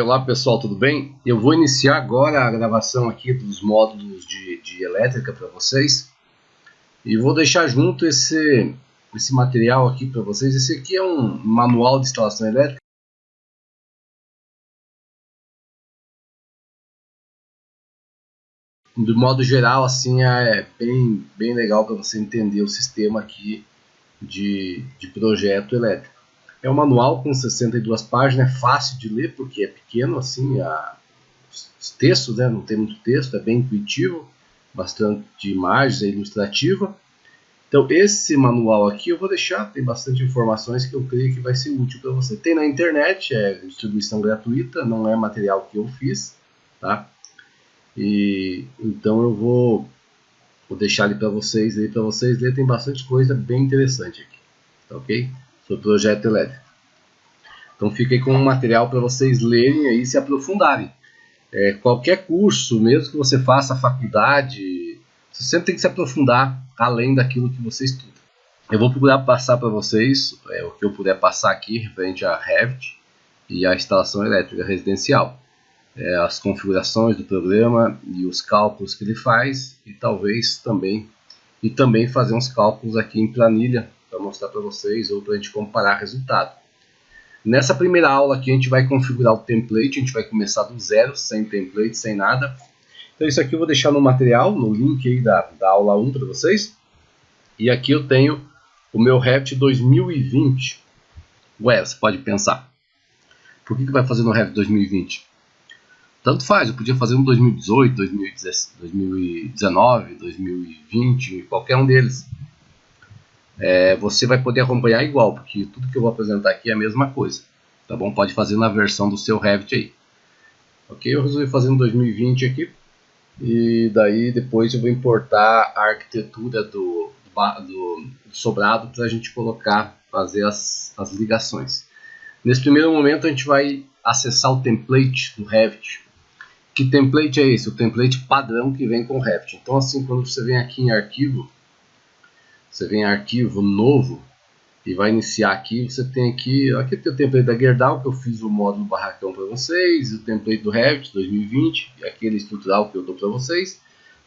Olá pessoal, tudo bem? Eu vou iniciar agora a gravação aqui dos módulos de, de elétrica para vocês e vou deixar junto esse, esse material aqui para vocês. Esse aqui é um manual de instalação elétrica. De modo geral, assim é bem, bem legal para você entender o sistema aqui de, de projeto elétrico. É um manual com 62 páginas, é fácil de ler porque é pequeno, assim, a, os textos, né, não tem muito texto, é bem intuitivo, bastante imagens, é ilustrativa. Então esse manual aqui eu vou deixar, tem bastante informações que eu creio que vai ser útil para você. Tem na internet, é distribuição gratuita, não é material que eu fiz, tá? E então eu vou, vou deixar ali para vocês, para vocês ler, tem bastante coisa bem interessante aqui, tá ok? Sobre projeto elétrico. Então fica aí com um material para vocês lerem e se aprofundarem. É, qualquer curso, mesmo que você faça faculdade, você sempre tem que se aprofundar além daquilo que você estuda. Eu vou procurar passar para vocês é, o que eu puder passar aqui referente a Revit e a instalação elétrica residencial. É, as configurações do programa e os cálculos que ele faz e talvez também e também fazer uns cálculos aqui em planilha para mostrar para vocês ou para a gente comparar resultado. Nessa primeira aula aqui a gente vai configurar o template, a gente vai começar do zero, sem template, sem nada. Então isso aqui eu vou deixar no material, no link aí da, da aula 1 para vocês. E aqui eu tenho o meu Revit 2020. Ué, você pode pensar, por que, que vai fazer no Revit 2020? Tanto faz, eu podia fazer no 2018, 2019, 2020, qualquer um deles é, você vai poder acompanhar igual, porque tudo que eu vou apresentar aqui é a mesma coisa. Tá bom? Pode fazer na versão do seu Revit aí. Ok? Eu resolvi fazer no 2020 aqui. E daí depois eu vou importar a arquitetura do, do, do sobrado para a gente colocar, fazer as, as ligações. Nesse primeiro momento a gente vai acessar o template do Revit. Que template é esse? O template padrão que vem com o Revit. Então assim, quando você vem aqui em arquivo, você vem em arquivo novo e vai iniciar aqui, você tem aqui, aqui tem o template da Gerdau, que eu fiz o módulo barracão para vocês, o template do Revit 2020, aquele estrutural que eu dou para vocês.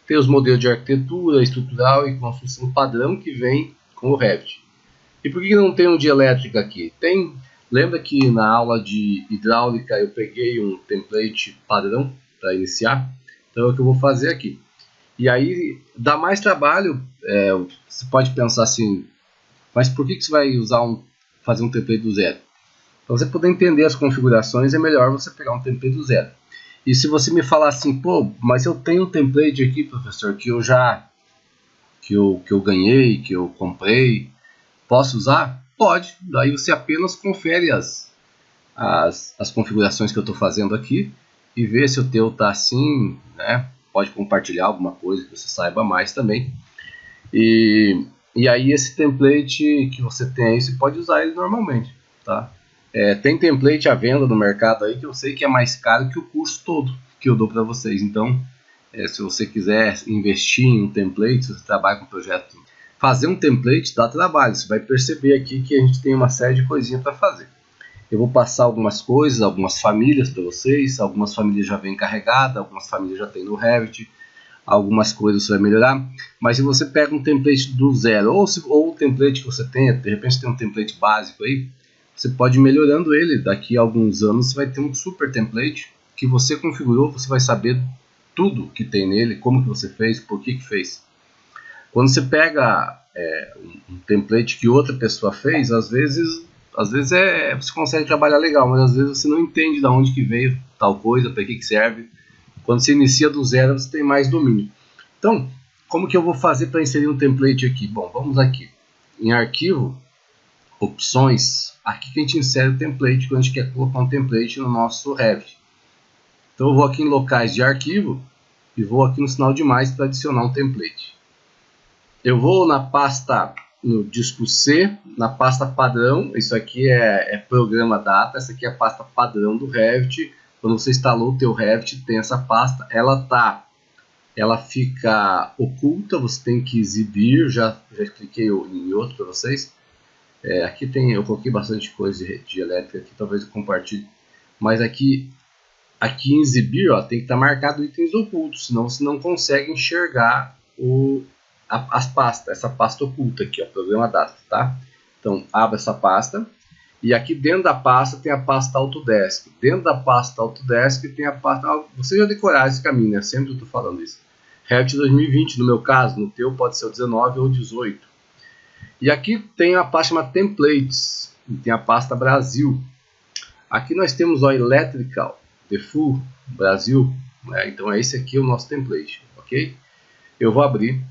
Tem os modelos de arquitetura, estrutural e construção padrão que vem com o Revit. E por que não tem um de elétrica aqui? Tem, lembra que na aula de hidráulica eu peguei um template padrão para iniciar? Então é o que eu vou fazer aqui. E aí dá mais trabalho, é, você pode pensar assim, mas por que, que você vai usar um, fazer um template do zero? Para você poder entender as configurações é melhor você pegar um template do zero. E se você me falar assim, pô, mas eu tenho um template aqui, professor, que eu já que eu, que eu ganhei, que eu comprei, posso usar? Pode, daí você apenas confere as, as, as configurações que eu estou fazendo aqui e vê se o teu está assim, né? Pode compartilhar alguma coisa que você saiba mais também. E, e aí esse template que você tem aí, você pode usar ele normalmente, tá? É, tem template à venda no mercado aí que eu sei que é mais caro que o curso todo que eu dou para vocês. Então, é, se você quiser investir em um template, se você trabalha com projeto, fazer um template dá trabalho. Você vai perceber aqui que a gente tem uma série de coisinhas para fazer. Eu vou passar algumas coisas, algumas famílias para vocês. Algumas famílias já vêm carregadas, algumas famílias já tem no Revit. Algumas coisas você vai melhorar. Mas se você pega um template do zero, ou, se, ou o template que você tenha, de repente tem um template básico aí, você pode ir melhorando ele. Daqui a alguns anos você vai ter um super template que você configurou, você vai saber tudo que tem nele, como que você fez, por que que fez. Quando você pega é, um template que outra pessoa fez, às vezes às vezes é, você consegue trabalhar legal, mas às vezes você não entende de onde que veio tal coisa, para que, que serve. Quando você inicia do zero, você tem mais domínio. Então, como que eu vou fazer para inserir um template aqui? Bom, vamos aqui. Em arquivo, opções, aqui que a gente insere o template quando a gente quer colocar um template no nosso Revit. Então eu vou aqui em locais de arquivo e vou aqui no sinal de mais para adicionar um template. Eu vou na pasta no disco C, na pasta padrão, isso aqui é, é, programa data, essa aqui é a pasta padrão do Revit, quando você instalou o teu Revit, tem essa pasta, ela tá, ela fica oculta, você tem que exibir, já, já expliquei em outro para vocês, é, aqui tem, eu coloquei bastante coisa de, de elétrica aqui, talvez eu compartilhe, mas aqui aqui em exibir, ó, tem que estar tá marcado itens ocultos, senão você não consegue enxergar o, a, as pastas, essa pasta oculta aqui, ó, programa data, tá? Então, abra essa pasta, e aqui dentro da pasta tem a pasta Autodesk. Dentro da pasta Autodesk tem a pasta... Você já decorar esse caminho, né? Sempre eu estou falando isso. Revit 2020, no meu caso, no teu pode ser o 19 ou 18. E aqui tem a pasta chamada Templates, e tem a pasta Brasil. Aqui nós temos o Electrical, Default, Brasil, né? então esse aqui é o nosso template, ok? Eu vou abrir,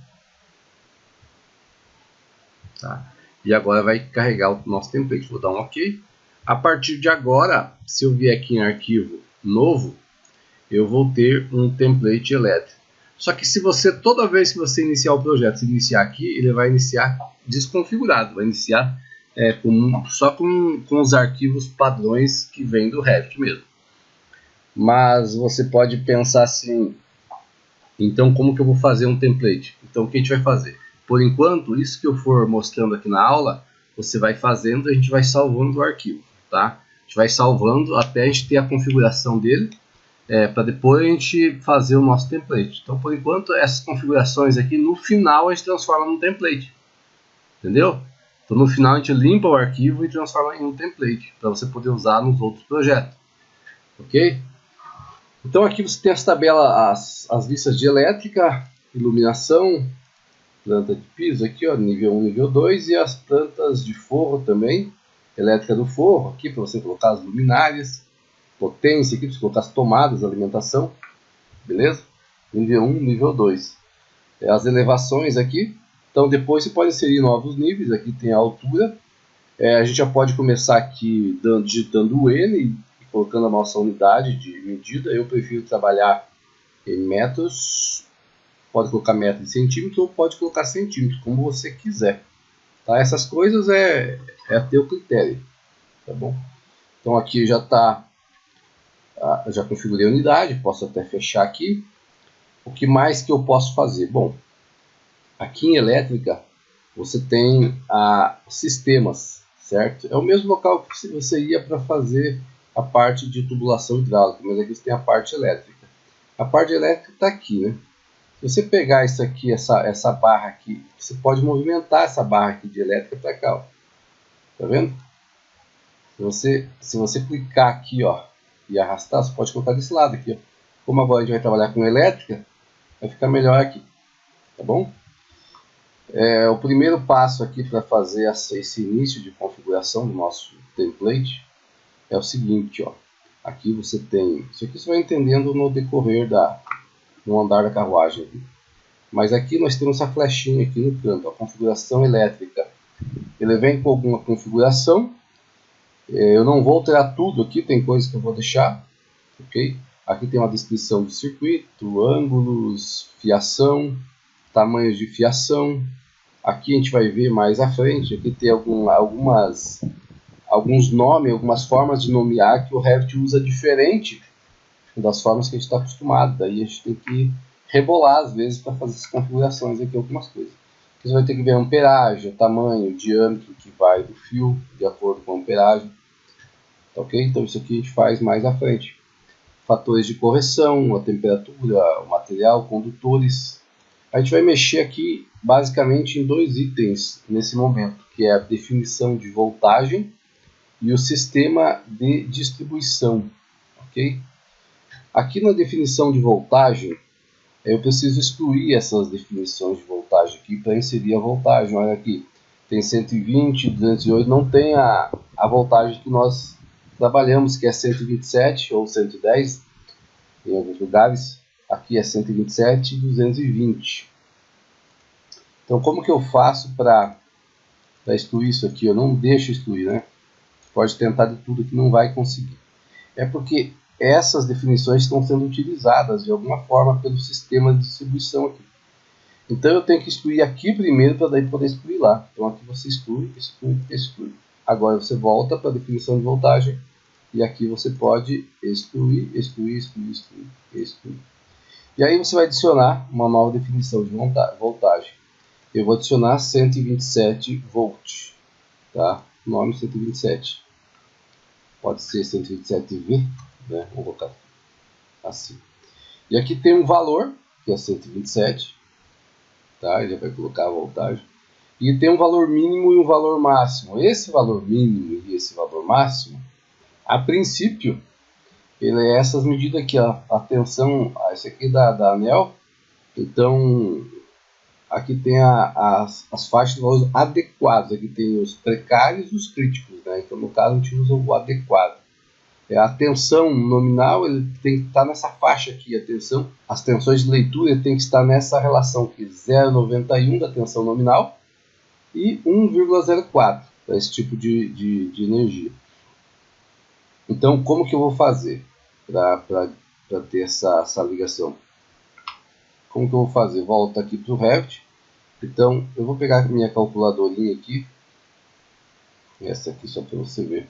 tá? E agora vai carregar o nosso template, vou dar um ok. A partir de agora, se eu vier aqui em arquivo novo, eu vou ter um template elétrico. Só que se você, toda vez que você iniciar o projeto, iniciar aqui, ele vai iniciar desconfigurado, vai iniciar é, com, só com, com os arquivos padrões que vem do Revit mesmo. Mas você pode pensar assim, então como que eu vou fazer um template? Então o que a gente vai fazer? Por enquanto, isso que eu for mostrando aqui na aula, você vai fazendo, a gente vai salvando o arquivo, tá? A gente vai salvando até a gente ter a configuração dele, é, para depois a gente fazer o nosso template. Então, por enquanto, essas configurações aqui, no final a gente transforma num template, entendeu? Então, no final a gente limpa o arquivo e transforma em um template, para você poder usar nos outros projetos, ok? Então, aqui você tem as tabelas, as, as listas de elétrica, iluminação, planta de piso aqui, ó, nível 1, nível 2, e as plantas de forro também, elétrica do forro, aqui para você colocar as luminárias, potência aqui para você colocar as tomadas alimentação, beleza? Nível 1, nível 2. É, as elevações aqui, então depois você pode inserir novos níveis, aqui tem a altura, é, a gente já pode começar aqui dando, digitando o N e colocando a nossa unidade de medida, eu prefiro trabalhar em metros pode colocar metro de centímetro ou pode colocar centímetro, como você quiser. Tá? Essas coisas é, é a teu critério, tá bom? Então aqui já está, ah, já configurei a unidade, posso até fechar aqui. O que mais que eu posso fazer? Bom, aqui em elétrica você tem a sistemas, certo? É o mesmo local que você ia para fazer a parte de tubulação hidráulica, mas aqui você tem a parte elétrica. A parte elétrica está aqui, né? Se você pegar isso aqui, essa, essa barra aqui, você pode movimentar essa barra aqui de elétrica para cá, ó. Tá vendo? Se você, se você clicar aqui, ó, e arrastar, você pode colocar desse lado aqui, ó. Como agora a gente vai trabalhar com elétrica, vai ficar melhor aqui, tá bom? É, o primeiro passo aqui para fazer essa, esse início de configuração do nosso template é o seguinte, ó. Aqui você tem, isso aqui você vai entendendo no decorrer da, no andar da carruagem. Mas aqui nós temos essa flechinha aqui no canto, a configuração elétrica. Ele vem com alguma configuração. É, eu não vou alterar tudo aqui, tem coisas que eu vou deixar. ok? Aqui tem uma descrição do circuito, ângulos, fiação, tamanhos de fiação. Aqui a gente vai ver mais à frente, aqui tem algum, algumas, alguns nomes, algumas formas de nomear que o Revit usa diferente das formas que a gente está acostumado. Daí a gente tem que rebolar às vezes para fazer essas configurações aqui, algumas coisas. Você vai ter que ver a amperagem, o tamanho, o diâmetro que vai do fio, de acordo com a amperagem. Tá ok? Então isso aqui a gente faz mais à frente. Fatores de correção, a temperatura, o material, condutores. A gente vai mexer aqui basicamente em dois itens nesse momento, que é a definição de voltagem e o sistema de distribuição. ok? Aqui na definição de voltagem, eu preciso excluir essas definições de voltagem aqui para inserir a voltagem. Olha aqui, tem 120, 208, não tem a, a voltagem que nós trabalhamos, que é 127 ou 110 em alguns lugares. Aqui é 127 e 220. Então, como que eu faço para excluir isso aqui? Eu não deixo excluir, né? Pode tentar de tudo que não vai conseguir. É porque essas definições estão sendo utilizadas de alguma forma pelo sistema de distribuição aqui. Então eu tenho que excluir aqui primeiro para daí poder excluir lá. Então aqui você exclui, exclui, exclui. Agora você volta para a definição de voltagem e aqui você pode excluir, excluir, excluir, excluir, excluir. E aí você vai adicionar uma nova definição de voltagem. Eu vou adicionar 127 volts, tá? Nome 127. Pode ser 127V, né? Vou colocar assim. E aqui tem um valor, que é 127, tá? Ele vai colocar a voltagem. E tem um valor mínimo e um valor máximo. Esse valor mínimo e esse valor máximo, a princípio, ele é essas medidas aqui, ó. A tensão, esse aqui da, da ANEL. Então, aqui tem a, as, as faixas de valores adequados. Aqui tem os precários e os críticos, né? Então, no caso, a gente usa o adequado. É, a tensão nominal ele tem que estar nessa faixa aqui, a tensão, as tensões de leitura tem que estar nessa relação aqui, 0,91 da tensão nominal e 1,04 para esse tipo de, de, de, energia. Então, como que eu vou fazer para ter essa, essa ligação? Como que eu vou fazer? Volta aqui para o Revit. Então, eu vou pegar minha calculadorinha aqui, essa aqui só para você ver.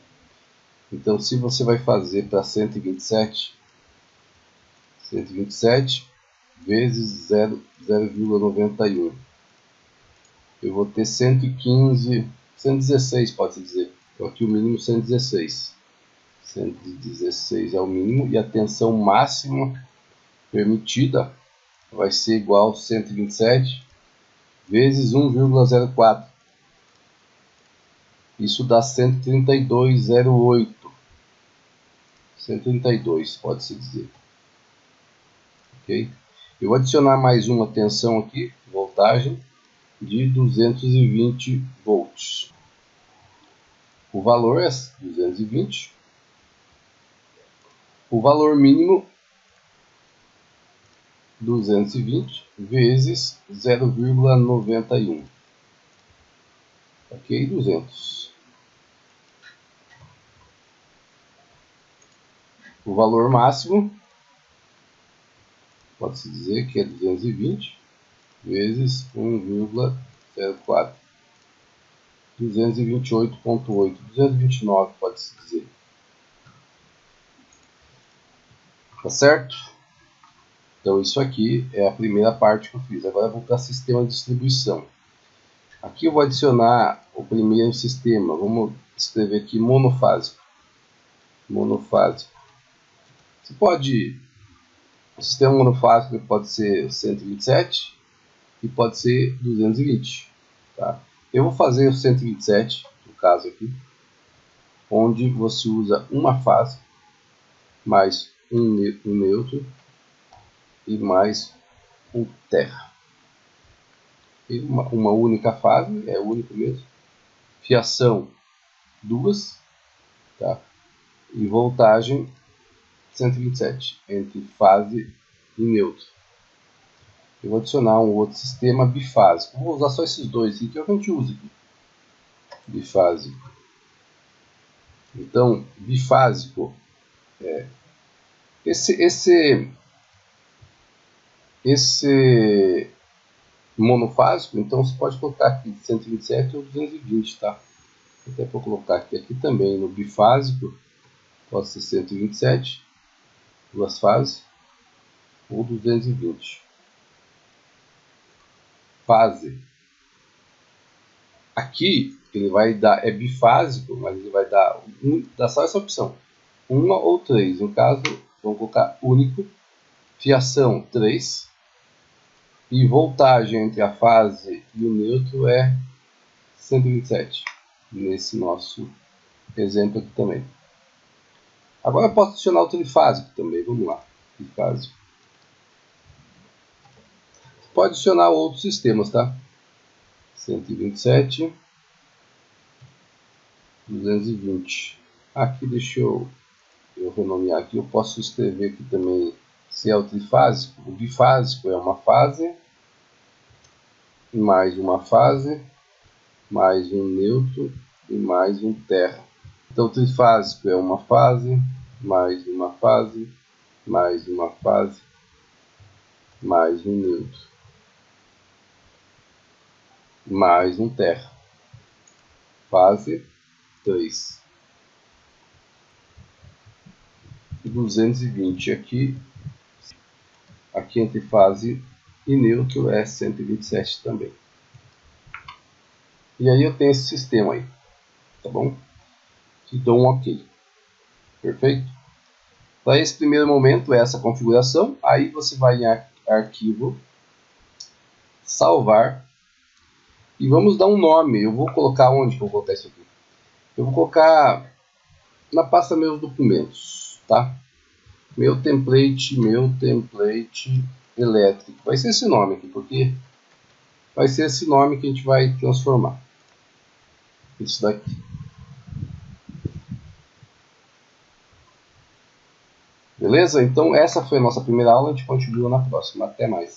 Então, se você vai fazer para 127, 127 vezes 0,91, eu vou ter 115, 116 pode-se dizer. Então, aqui o mínimo 116. 116 é o mínimo e a tensão máxima permitida vai ser igual a 127 vezes 1,04. Isso dá 132,08. 132, pode-se dizer. Ok? Eu vou adicionar mais uma tensão aqui, voltagem, de 220 volts. O valor é 220. O valor mínimo 220 vezes 0,91. Ok, 200. O valor máximo pode-se dizer que é 220 vezes 1,04. 228.8, 229 pode-se dizer. Tá certo? Então isso aqui é a primeira parte que eu fiz. Agora eu vou para sistema de distribuição. Aqui eu vou adicionar o primeiro sistema. Vamos escrever aqui monofásico. Monofásico. Você pode. O sistema monofásico pode ser 127 e pode ser 220. Tá? Eu vou fazer o 127, no caso aqui, onde você usa uma fase mais um, neutro e mais um terra. E uma, uma única fase, é único mesmo. Fiação, duas. Tá? E voltagem 127 entre fase e neutro. Eu vou adicionar um outro sistema bifásico. Vou usar só esses dois aqui que é que a gente usa aqui. Bifásico. Então, bifásico é esse esse esse monofásico, então você pode colocar aqui 127 ou 220, tá? Até vou colocar aqui, aqui também no bifásico, pode ser 127 duas fases, ou 220. Fase. Aqui ele vai dar, é bifásico, mas ele vai dar, um, dá só essa opção. Uma ou três. No caso, vamos colocar único. Fiação 3. E voltagem entre a fase e o neutro é 127. Nesse nosso exemplo aqui também. Agora eu posso adicionar o trifásico também. Vamos lá. Trifásico. Você pode adicionar outros sistemas, tá? 127. 220. Aqui deixa eu, eu renomear aqui. Eu posso escrever aqui também se é o trifásico. O bifásico é uma fase. Mais uma fase. Mais um neutro. E mais um terra. Então, o trifásico é uma fase, mais uma fase, mais uma fase, mais um neutro, mais um terra. Fase 3. 220 aqui. Aqui entre fase e neutro é 127 também. E aí eu tenho esse sistema aí, tá bom? Que dou um OK. Perfeito? Para esse primeiro momento, essa configuração, aí você vai em arquivo, salvar, e vamos dar um nome. Eu vou colocar onde que eu vou colocar isso aqui? Eu vou colocar na pasta meus documentos, tá? Meu template, meu template elétrico. Vai ser esse nome aqui, porque vai ser esse nome que a gente vai transformar. Isso daqui. Beleza? Então essa foi a nossa primeira aula, a gente continua na próxima. Até mais.